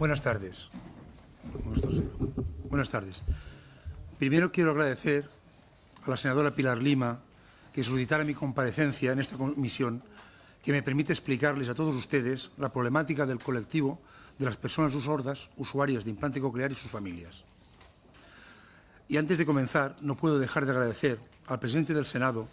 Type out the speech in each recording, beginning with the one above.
Buenas tardes. Buenas tardes. Primero quiero agradecer a la senadora Pilar Lima que solicitara mi comparecencia en esta comisión que me permite explicarles a todos ustedes la problemática del colectivo de las personas sordas usuarias de implante coclear y sus familias. Y antes de comenzar, no puedo dejar de agradecer al presidente del Senado,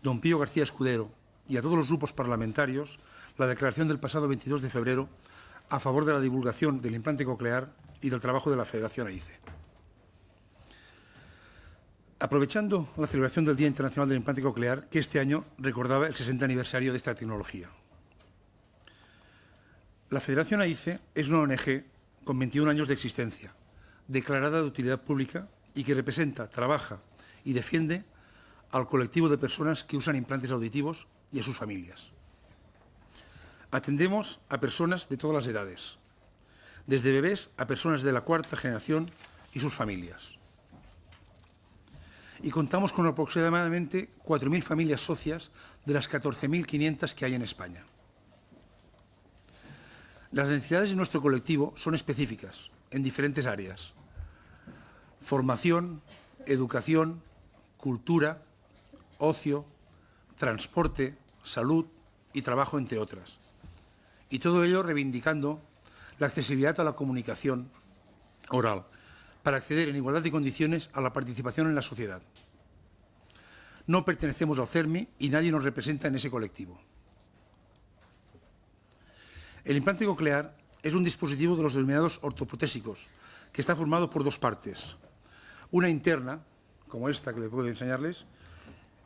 don Pío García Escudero, y a todos los grupos parlamentarios la declaración del pasado 22 de febrero a favor de la divulgación del implante coclear y del trabajo de la Federación AICE. Aprovechando la celebración del Día Internacional del Implante Coclear, que este año recordaba el 60 aniversario de esta tecnología. La Federación AICE es una ONG con 21 años de existencia, declarada de utilidad pública y que representa, trabaja y defiende al colectivo de personas que usan implantes auditivos y a sus familias. Atendemos a personas de todas las edades, desde bebés a personas de la cuarta generación y sus familias y contamos con aproximadamente 4.000 familias socias de las 14.500 que hay en España. Las necesidades de nuestro colectivo son específicas en diferentes áreas. Formación, educación, cultura, ocio, transporte, salud y trabajo, entre otras. Y todo ello reivindicando la accesibilidad a la comunicación oral, para acceder en igualdad de condiciones a la participación en la sociedad. No pertenecemos al CERMI y nadie nos representa en ese colectivo. El implante coclear es un dispositivo de los denominados ortoprotésicos, que está formado por dos partes. Una interna, como esta que le puedo enseñarles,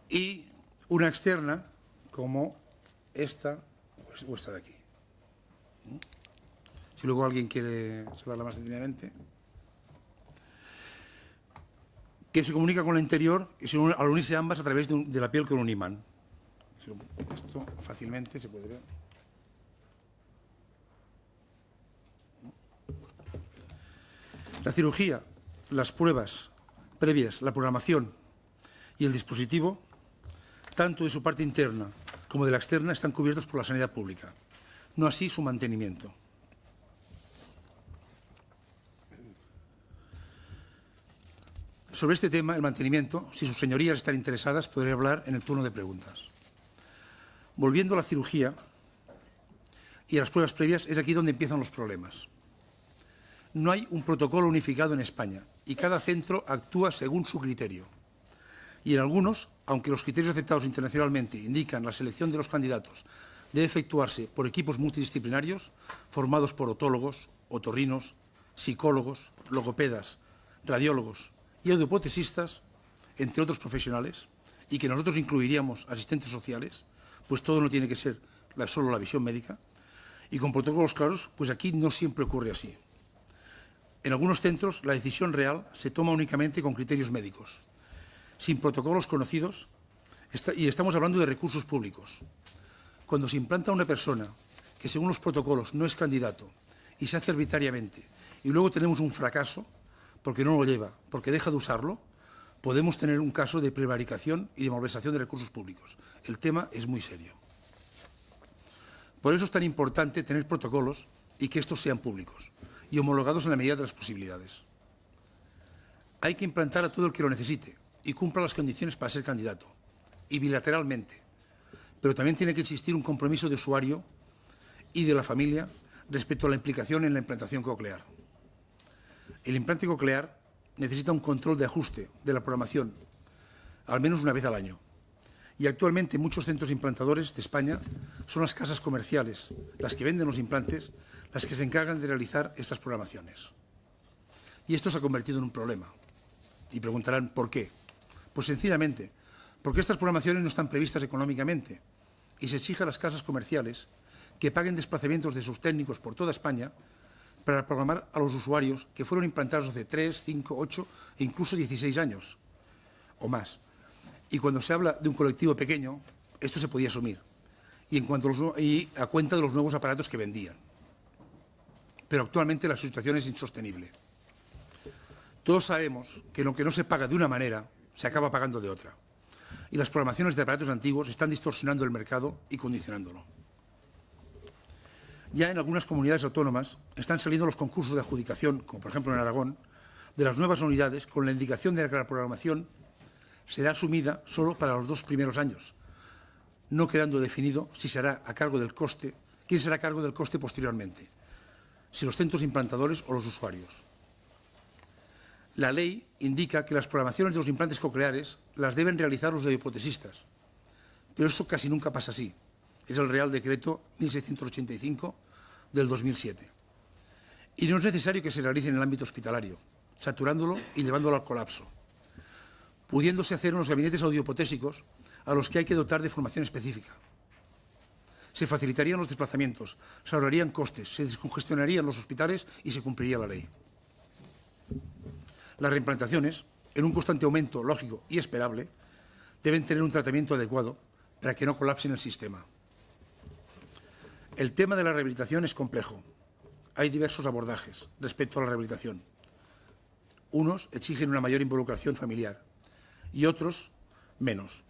y una externa, como esta o esta de aquí. Si luego alguien quiere hablarla más detenidamente que se comunica con la interior y al unirse ambas a través de, la piel con un imán. Esto fácilmente se puede ver. La cirugía, las pruebas previas, la programación y el dispositivo, tanto de su parte interna como de la externa, están cubiertos por la sanidad pública. No así su mantenimiento. Sobre este tema, el mantenimiento, si sus señorías están interesadas, podré hablar en el turno de preguntas. Volviendo a la cirugía y a las pruebas previas, es aquí donde empiezan los problemas. No hay un protocolo unificado en España y cada centro actúa según su criterio. Y en algunos, aunque los criterios aceptados internacionalmente indican la selección de los candidatos debe efectuarse por equipos multidisciplinarios formados por otólogos, otorrinos, psicólogos, logopedas, radiólogos, y audiopotesistas, entre otros profesionales, y que nosotros incluiríamos asistentes sociales, pues todo no tiene que ser solo la visión médica, y con protocolos claros, pues aquí no siempre ocurre así. En algunos centros la decisión real se toma únicamente con criterios médicos, sin protocolos conocidos, y estamos hablando de recursos públicos. Cuando se implanta una persona que según los protocolos no es candidato y se hace arbitrariamente, y luego tenemos un fracaso, porque no lo lleva, porque deja de usarlo, podemos tener un caso de prevaricación y de malversación de recursos públicos. El tema es muy serio. Por eso es tan importante tener protocolos y que estos sean públicos y homologados en la medida de las posibilidades. Hay que implantar a todo el que lo necesite y cumpla las condiciones para ser candidato, y bilateralmente. Pero también tiene que existir un compromiso de usuario y de la familia respecto a la implicación en la implantación coclear. El implante coclear necesita un control de ajuste de la programación, al menos una vez al año. Y actualmente muchos centros implantadores de España son las casas comerciales, las que venden los implantes, las que se encargan de realizar estas programaciones. Y esto se ha convertido en un problema. Y preguntarán, ¿por qué? Pues sencillamente, porque estas programaciones no están previstas económicamente y se exige a las casas comerciales que paguen desplazamientos de sus técnicos por toda España para programar a los usuarios que fueron implantados hace 3, 5, 8 e incluso 16 años o más. Y cuando se habla de un colectivo pequeño, esto se podía asumir. Y, en cuanto y a cuenta de los nuevos aparatos que vendían. Pero actualmente la situación es insostenible. Todos sabemos que lo que no se paga de una manera, se acaba pagando de otra. Y las programaciones de aparatos antiguos están distorsionando el mercado y condicionándolo. Ya en algunas comunidades autónomas están saliendo los concursos de adjudicación, como por ejemplo en Aragón, de las nuevas unidades con la indicación de que la programación será asumida solo para los dos primeros años, no quedando definido si será a cargo del coste, quién será a cargo del coste posteriormente, si los centros implantadores o los usuarios. La ley indica que las programaciones de los implantes cocleares las deben realizar los hipotesistas, pero esto casi nunca pasa así. Es el Real Decreto 1685 del 2007. Y no es necesario que se realice en el ámbito hospitalario, saturándolo y llevándolo al colapso, pudiéndose hacer unos gabinetes audiopotésicos a los que hay que dotar de formación específica. Se facilitarían los desplazamientos, se ahorrarían costes, se descongestionarían los hospitales y se cumpliría la ley. Las reimplantaciones, en un constante aumento lógico y esperable, deben tener un tratamiento adecuado para que no colapsen el sistema. El tema de la rehabilitación es complejo. Hay diversos abordajes respecto a la rehabilitación. Unos exigen una mayor involucración familiar y otros menos.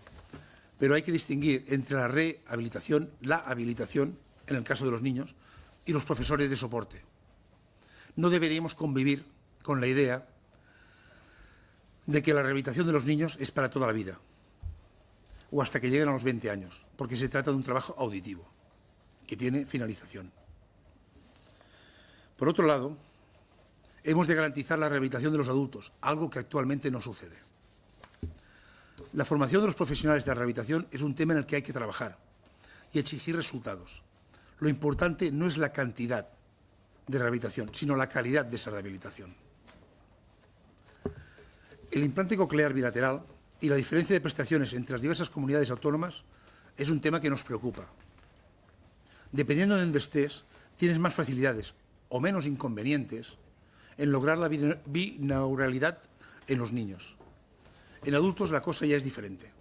Pero hay que distinguir entre la rehabilitación, la habilitación, en el caso de los niños, y los profesores de soporte. No deberíamos convivir con la idea de que la rehabilitación de los niños es para toda la vida o hasta que lleguen a los 20 años, porque se trata de un trabajo auditivo que tiene finalización. Por otro lado, hemos de garantizar la rehabilitación de los adultos, algo que actualmente no sucede. La formación de los profesionales de la rehabilitación es un tema en el que hay que trabajar y exigir resultados. Lo importante no es la cantidad de rehabilitación, sino la calidad de esa rehabilitación. El implante coclear bilateral y la diferencia de prestaciones entre las diversas comunidades autónomas es un tema que nos preocupa. Dependiendo de dónde estés, tienes más facilidades o menos inconvenientes en lograr la binauralidad en los niños. En adultos la cosa ya es diferente.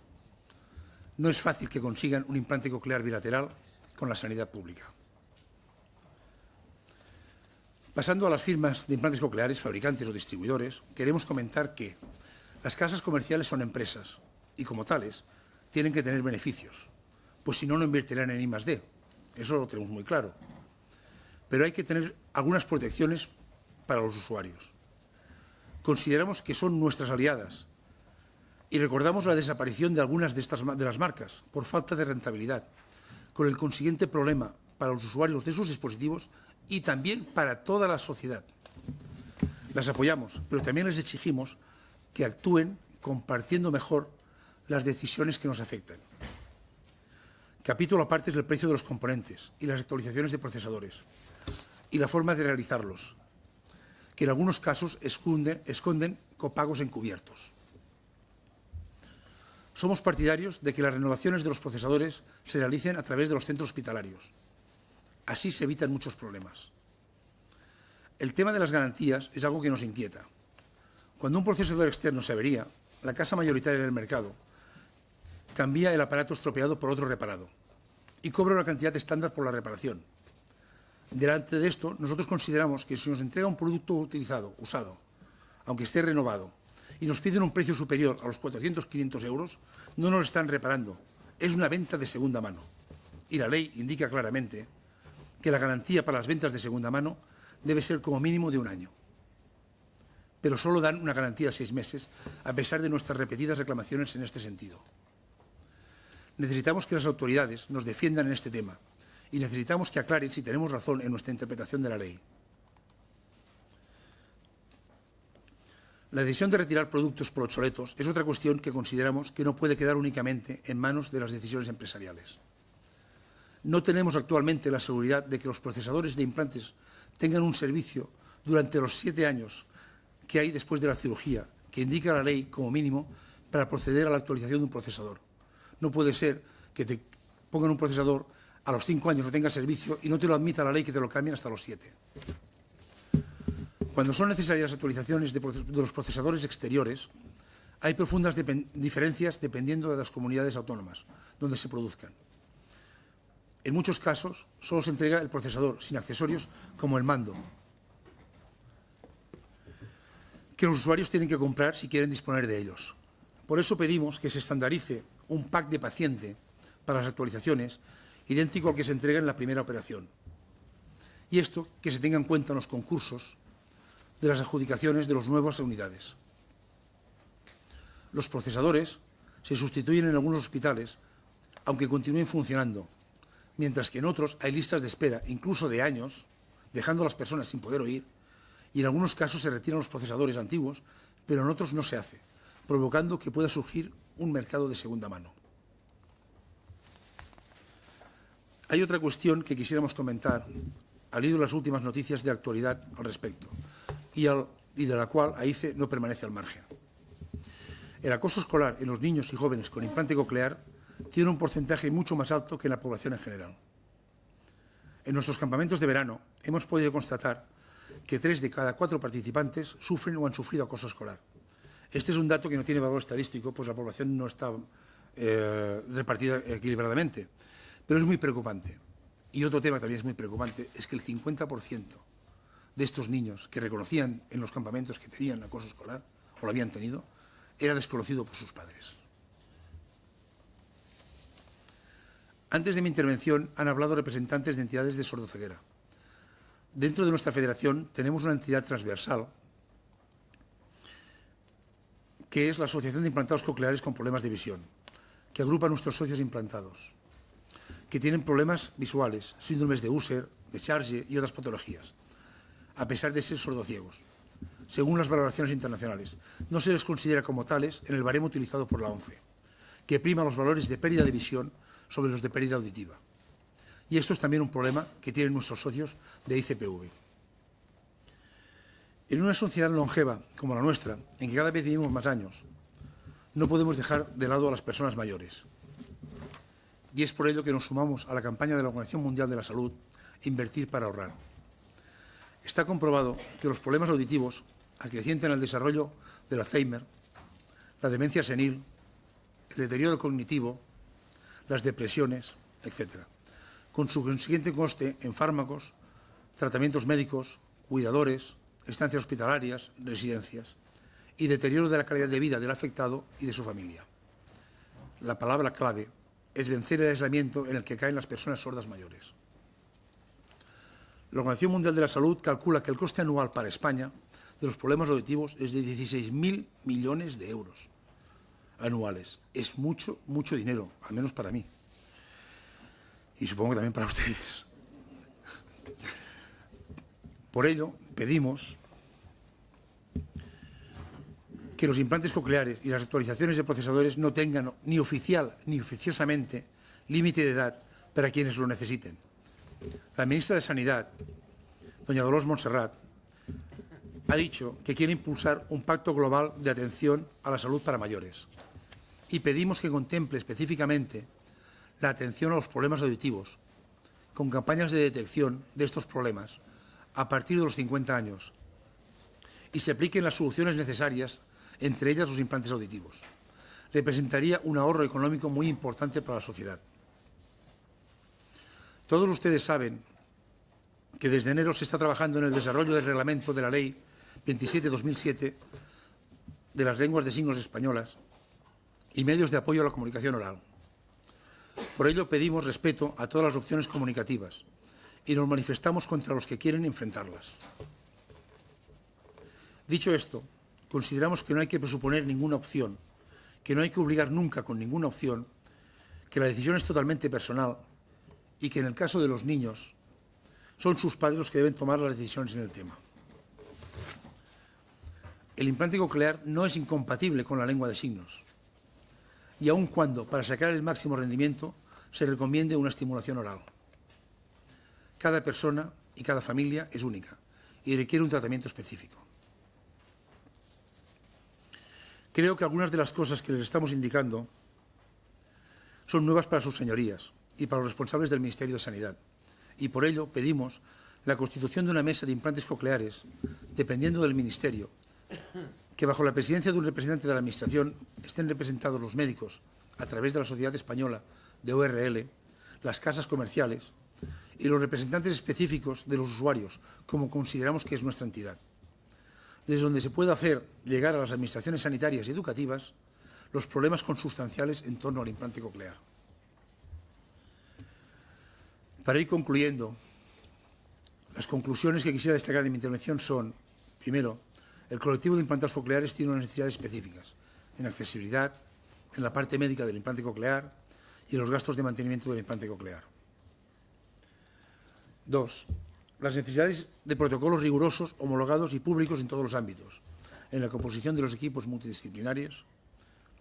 No es fácil que consigan un implante coclear bilateral con la sanidad pública. Pasando a las firmas de implantes cocleares, fabricantes o distribuidores, queremos comentar que las casas comerciales son empresas y, como tales, tienen que tener beneficios, pues si no, no invertirán en I. Eso lo tenemos muy claro. Pero hay que tener algunas protecciones para los usuarios. Consideramos que son nuestras aliadas y recordamos la desaparición de algunas de, estas, de las marcas por falta de rentabilidad, con el consiguiente problema para los usuarios de sus dispositivos y también para toda la sociedad. Las apoyamos, pero también les exigimos que actúen compartiendo mejor las decisiones que nos afectan. Capítulo aparte es el precio de los componentes y las actualizaciones de procesadores y la forma de realizarlos, que en algunos casos esconden, copagos encubiertos. Somos partidarios de que las renovaciones de los procesadores se realicen a través de los centros hospitalarios. Así se evitan muchos problemas. El tema de las garantías es algo que nos inquieta. Cuando un procesador externo se avería, la casa mayoritaria del mercado cambia el aparato estropeado por otro reparado y cobra una cantidad estándar por la reparación. Delante de esto, nosotros consideramos que si nos entrega un producto utilizado, usado, aunque esté renovado, y nos piden un precio superior a los 400, 500 euros, no nos están reparando. Es una venta de segunda mano. Y la ley indica claramente que la garantía para las ventas de segunda mano debe ser como mínimo de un año. Pero solo dan una garantía de seis meses, a pesar de nuestras repetidas reclamaciones en este sentido. Necesitamos que las autoridades nos defiendan en este tema y necesitamos que aclaren si tenemos razón en nuestra interpretación de la ley. La decisión de retirar productos por obsoletos es otra cuestión que consideramos que no puede quedar únicamente en manos de las decisiones empresariales. No tenemos actualmente la seguridad de que los procesadores de implantes tengan un servicio durante los siete años que hay después de la cirugía, que indica la ley como mínimo para proceder a la actualización de un procesador. No puede ser que te pongan un procesador a los cinco años no tenga servicio y no te lo admita la ley que te lo cambien hasta los siete. Cuando son necesarias actualizaciones de, los procesadores exteriores, hay profundas diferencias dependiendo de las comunidades autónomas donde se produzcan. En muchos casos, solo se entrega el procesador, sin accesorios como el mando, que los usuarios tienen que comprar si quieren disponer de ellos. Por eso pedimos que se estandarice un pack de paciente para las actualizaciones, idéntico al que se entrega en la primera operación. y esto que se tenga en cuenta en los concursos de las adjudicaciones de las nuevas unidades. Los procesadores se sustituyen en algunos hospitales, aunque continúen funcionando, mientras que en otros hay listas de espera, incluso de años, dejando a las personas sin poder oír, y en algunos casos se retiran los procesadores antiguos, pero en otros no se hace, provocando que pueda surgir un mercado de segunda mano. Hay otra cuestión que quisiéramos comentar al hilo de las últimas noticias de actualidad al respecto y, de la cual AICE no permanece al margen. El acoso escolar en los niños y jóvenes con implante coclear tiene un porcentaje mucho más alto que en la población en general. En nuestros campamentos de verano hemos podido constatar que tres de cada cuatro participantes sufren o han sufrido acoso escolar. Este es un dato que no tiene valor estadístico, pues la población no está eh, repartida equilibradamente, pero es muy preocupante. Y otro tema también es muy preocupante es que el 50% de estos niños que reconocían en los campamentos que tenían acoso escolar o lo habían tenido, era desconocido por sus padres. Antes de mi intervención han hablado representantes de entidades de sordoceguera. Dentro de nuestra federación tenemos una entidad transversal que es la Asociación de Implantados Cocleares con Problemas de Visión, que agrupa a nuestros socios implantados que tienen problemas visuales, síndromes de Usher, de Charge y otras patologías, a pesar de ser sordociegos, según las valoraciones internacionales. No se les considera como tales en el baremo utilizado por la ONCE, que prima los valores de pérdida de visión sobre los de pérdida auditiva. Y esto es también un problema que tienen nuestros socios de ICPV. En una sociedad longeva como la nuestra, en que cada vez vivimos más años, no podemos dejar de lado a las personas mayores, y es por ello que nos sumamos a la campaña de la Organización Mundial de la Salud, Invertir para ahorrar. Está comprobado que los problemas auditivos acrecientan el desarrollo del Alzheimer, la demencia senil, el deterioro cognitivo, las depresiones, etc., con su consiguiente coste en fármacos, tratamientos médicos, cuidadores, estancias hospitalarias, residencias y deterioro de la calidad de vida del afectado y de su familia. La palabra clave es vencer el aislamiento en el que caen las personas sordas mayores. La Organización Mundial de la Salud calcula que el coste anual para España de los problemas auditivos es de 16.000 millones de euros anuales. Es mucho, mucho dinero, al menos para mí. Y supongo que también para ustedes. Por ello, pedimos que los implantes cocleares y las actualizaciones de procesadores no tengan ni oficial ni oficiosamente límite de edad para quienes lo necesiten. La ministra de Sanidad, doña Dolores Montserrat, ha dicho que quiere impulsar un pacto global de atención a la salud para mayores y pedimos que contemple específicamente la atención a los problemas auditivos con campañas de detección de estos problemas a partir de los 50 años y se apliquen las soluciones necesarias entre ellas los implantes auditivos. Representaría un ahorro económico muy importante para la sociedad. Todos ustedes saben que desde enero se está trabajando en el desarrollo del reglamento de la Ley 27-2007 de las lenguas de signos españolas y medios de apoyo a la comunicación oral. Por ello pedimos respeto a todas las opciones comunicativas y nos manifestamos contra los que quieren enfrentarlas. Dicho esto, consideramos que no hay que presuponer ninguna opción, que no hay que obligar nunca con ninguna opción, que la decisión es totalmente personal y que en el caso de los niños son sus padres los que deben tomar las decisiones en el tema. El implante coclear no es incompatible con la lengua de signos y aun cuando, para sacar el máximo rendimiento, se recomiende una estimulación oral. Cada persona y cada familia es única y requiere un tratamiento específico. Creo que algunas de las cosas que les estamos indicando son nuevas para sus señorías y para los responsables del Ministerio de Sanidad. Y por ello pedimos la constitución de una mesa de implantes cocleares, dependiendo del Ministerio, que bajo la presidencia de un representante de la Administración estén representados los médicos a través de la Sociedad Española de ORL, las casas comerciales y los representantes específicos de los usuarios, como consideramos que es nuestra entidad desde donde se puede hacer llegar a las administraciones sanitarias y educativas los problemas consustanciales en torno al implante coclear. Para ir concluyendo, Las conclusiones que quisiera destacar en mi intervención son, primero, el colectivo de implantados cocleares tiene unas necesidades específicas en accesibilidad, en la parte médica del implante coclear y en los gastos de mantenimiento del implante coclear. Dos, las necesidades de protocolos rigurosos, homologados y públicos en todos los ámbitos, en la composición de los equipos multidisciplinarios,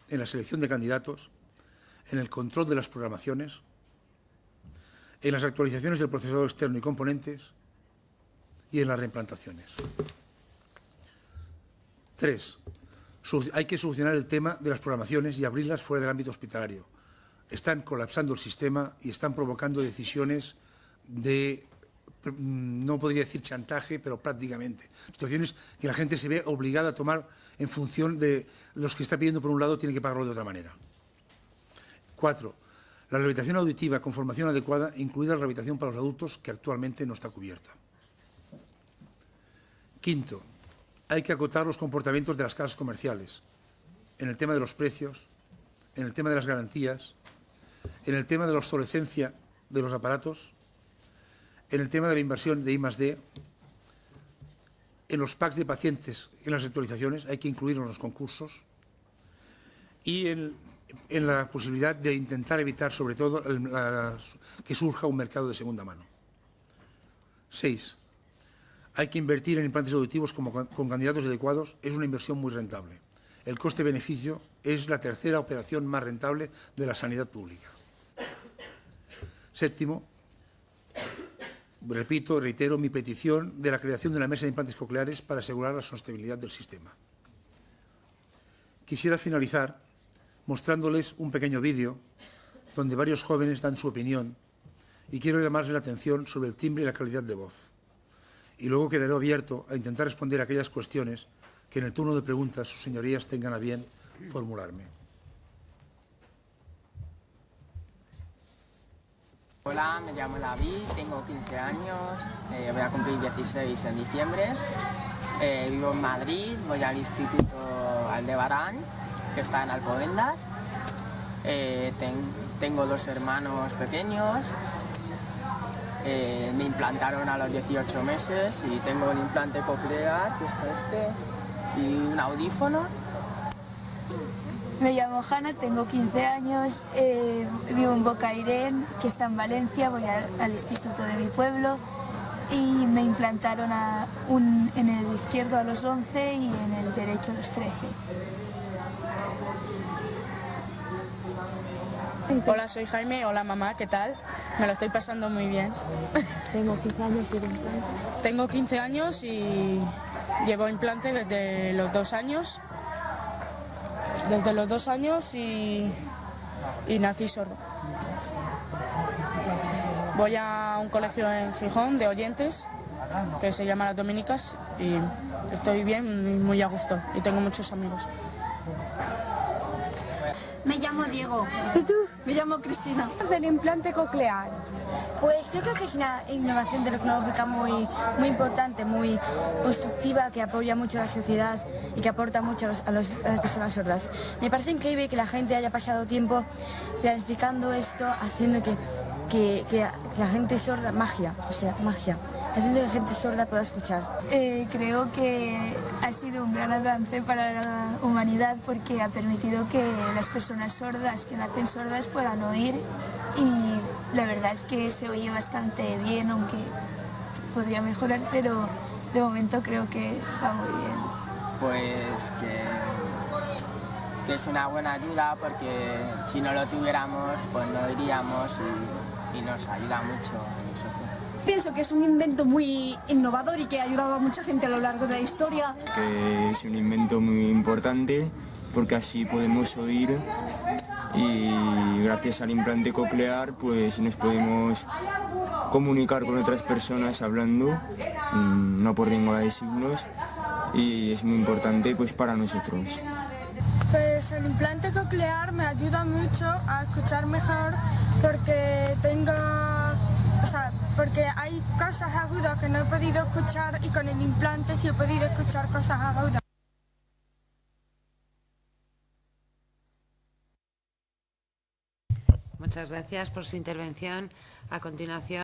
en la selección de candidatos, en el control de las programaciones, en las actualizaciones del procesador externo y componentes y en las reimplantaciones. Tres, hay que solucionar el tema de las programaciones y abrirlas fuera del ámbito hospitalario. Están colapsando el sistema y están provocando decisiones de, no podría decir chantaje, pero prácticamente. Situaciones que la gente se ve obligada a tomar en función de los que está pidiendo por un lado tiene que pagarlo de otra manera. Cuatro, la rehabilitación auditiva con formación adecuada, incluida la rehabilitación para los adultos, que actualmente no está cubierta. Quinto, hay que acotar los comportamientos de las casas comerciales en el tema de los precios, en el tema de las garantías, en el tema de la obsolescencia de los aparatos, en el tema de la inversión de I en los packs de pacientes, en las actualizaciones, hay que incluirlos en los concursos, y en, la posibilidad de intentar evitar, sobre todo, que surja un mercado de segunda mano. Seis, hay que invertir en implantes auditivos con candidatos adecuados, es una inversión muy rentable. El coste-beneficio es la tercera operación más rentable de la sanidad pública. Séptimo, repito, reitero mi petición de la creación de una mesa de implantes cocleares para asegurar la sostenibilidad del sistema. Quisiera finalizar mostrándoles un pequeño vídeo donde varios jóvenes dan su opinión y quiero llamarles la atención sobre el timbre y la calidad de voz y luego quedaré abierto a intentar responder a aquellas cuestiones que en el turno de preguntas sus señorías tengan a bien formularme. Hola, me llamo David, tengo 15 años, eh, voy a cumplir 16 en diciembre. Eh, vivo en Madrid, voy al Instituto Aldebarán, que está en Alcobendas. Eh, tengo dos hermanos pequeños, me implantaron a los 18 meses y tengo un implante coclear, que está este, y un audífono. Me llamo Hanna, tengo 15 años, eh, vivo en Bocairén, que está en Valencia, voy al instituto de mi pueblo y me implantaron en el izquierdo a los 11 y en el derecho a los 13. Hola, soy Jaime. Hola, mamá. ¿Qué tal? Me lo estoy pasando muy bien. Tengo 15 años y implante. Tengo 15 años y llevo implante desde los dos años. Desde los dos años y, y nací sordo. Voy a un colegio en Gijón de oyentes que se llama Las Dominicas y estoy bien, muy a gusto y tengo muchos amigos. Me llamo Diego. ¿Y tú? Me llamo Cristina. del implante coclear? Pues yo creo que es una innovación tecnológica muy, muy importante, muy constructiva, que apoya mucho a la sociedad y que aporta mucho a, las personas sordas. Me parece increíble que la gente haya pasado tiempo planificando esto, haciendo que, que la gente sorda, magia, o sea, magia haciendo que la gente sorda pueda escuchar. Eh, creo que ha sido un gran avance para la humanidad porque ha permitido que las personas sordas, que nacen sordas, puedan oír y la verdad es que se oye bastante bien, aunque podría mejorar, pero de momento creo que va muy bien. Pues que, que es una buena ayuda porque si no lo tuviéramos pues no iríamos y, y nos ayuda mucho a nosotros. Pienso que es un invento muy innovador y que ha ayudado a mucha gente a lo largo de la historia. Que es un invento muy importante porque así podemos oír y gracias al implante coclear pues nos podemos comunicar con otras personas hablando, mm, no por lengua de signos y es muy importante pues para nosotros. Pues el implante coclear me ayuda mucho a escuchar mejor porque tengo o sea, porque hay cosas agudas que no he podido escuchar y con el implante sí he podido escuchar cosas agudas. Muchas gracias por su intervención. A continuación...